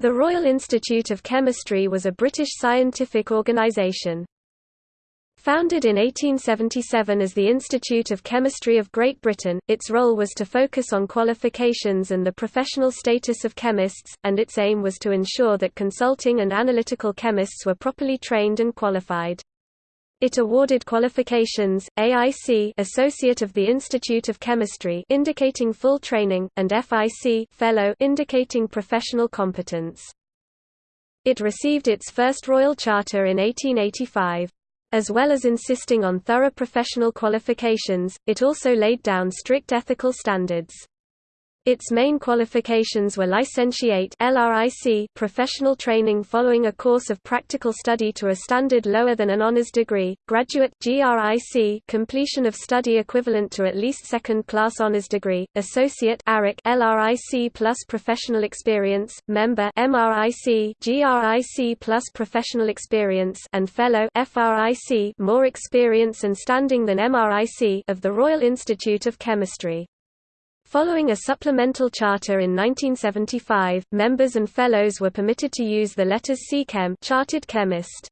The Royal Institute of Chemistry was a British scientific organisation. Founded in 1877 as the Institute of Chemistry of Great Britain, its role was to focus on qualifications and the professional status of chemists, and its aim was to ensure that consulting and analytical chemists were properly trained and qualified. It awarded qualifications, AIC Associate of the Institute of Chemistry indicating full training, and FIC Fellow indicating professional competence. It received its first Royal Charter in 1885. As well as insisting on thorough professional qualifications, it also laid down strict ethical standards. Its main qualifications were licentiate LRIC professional training following a course of practical study to a standard lower than an honors degree, graduate GRIC completion of study equivalent to at least second-class honors degree, associate ARIC LRIC plus professional experience, member MRIC GRIC plus professional experience and fellow FRIC more experience and standing than MRIC of the Royal Institute of Chemistry. Following a supplemental charter in 1975, members and fellows were permitted to use the letters C-Chem chartered chemist.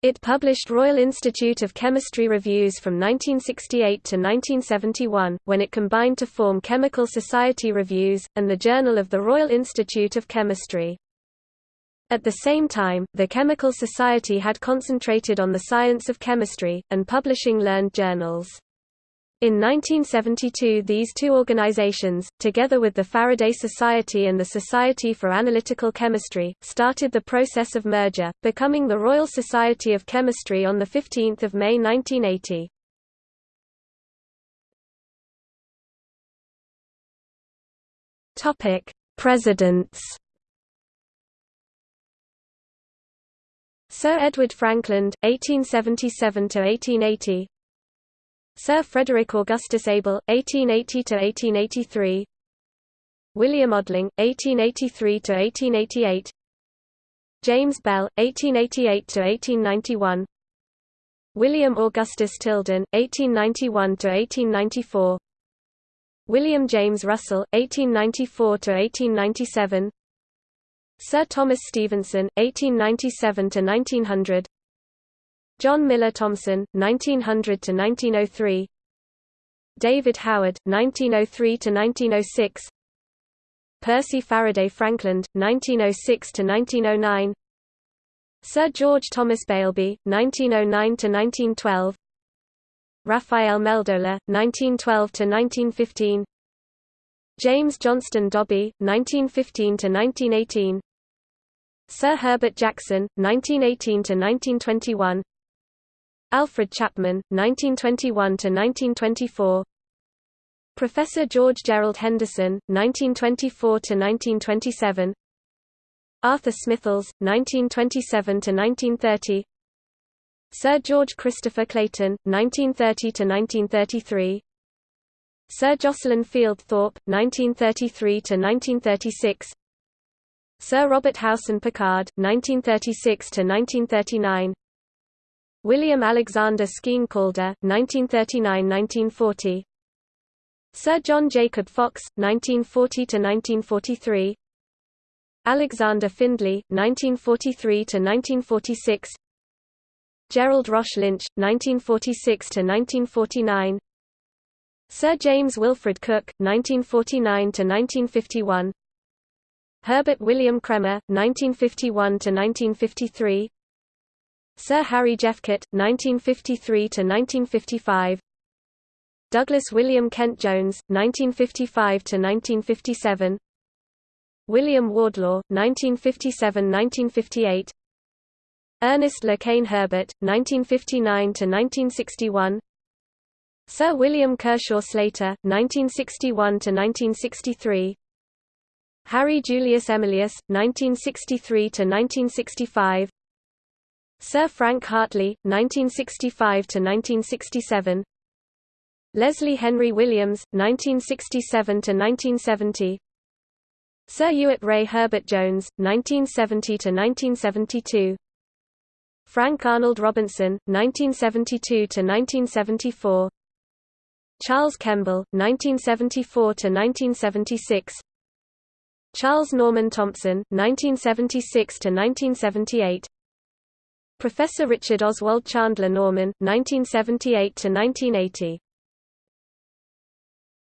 It published Royal Institute of Chemistry reviews from 1968 to 1971, when it combined to form Chemical Society Reviews, and the Journal of the Royal Institute of Chemistry. At the same time, the Chemical Society had concentrated on the science of chemistry, and publishing learned journals. In 1972 these two organizations, together with the Faraday Society and the Society for Analytical Chemistry, started the process of merger, becoming the Royal Society of Chemistry on 15 May 1980. Presidents Sir Edward Frankland, 1877–1880 Sir Frederick Augustus Abel, 1880–1883 William Odling, 1883–1888 James Bell, 1888–1891 William Augustus Tilden, 1891–1894 William James Russell, 1894–1897 Sir Thomas Stevenson, 1897–1900 John Millar Thomson, 1900 to 1903. David Howard, 1903 to 1906. Percy Faraday Frankland, 1906 to 1909. Sir George Thomas Beilby, 1909 to 1912. Raphael Meldola, 1912 to 1915. James Johnston Dobbie, 1915 to 1918. Sir Herbert Jackson, 1918–1921 Alfred Chapman, 1921–1924 Professor George Gerald Henderson, 1924–1927 Arthur Smithells, 1927–1930 Sir George Christopher Clayton, 1930–1933 Sir Jocelyn Field Thorpe, 1933–1936 Sir Robert Howson Pickard, 1936–1939 William Alexander Skene Calder, 1939–1940 Sir John Jacob Fox, 1940–1943 Alexander Findlay, 1943–1946 Gerald Roche Lynch, 1946–1949 Sir James Wilfred Cook, 1949–1951 Herbert William Cremer, 1951–1953 Sir Harry Jephcott, 1953–1955 Douglas William Kent Jones, 1955–1957 William Wardlaw, 1957–1958 Ernest Le Cain Herbert, 1959–1961 Sir William Kershaw Slater, 1961–1963 Harry Julius Emeléus, 1963–1965 Sir Frank Hartley, 1965–1967 Leslie Henry Williams, 1967–1970 Sir Ewart Ray Herbert Jones, 1970–1972 Frank Arnold Robinson, 1972–1974 Charles Kemball, 1974–1976 Charles Norman Thompson, 1976–1978 Professor Richard Oswald Chandler Norman, 1978–1980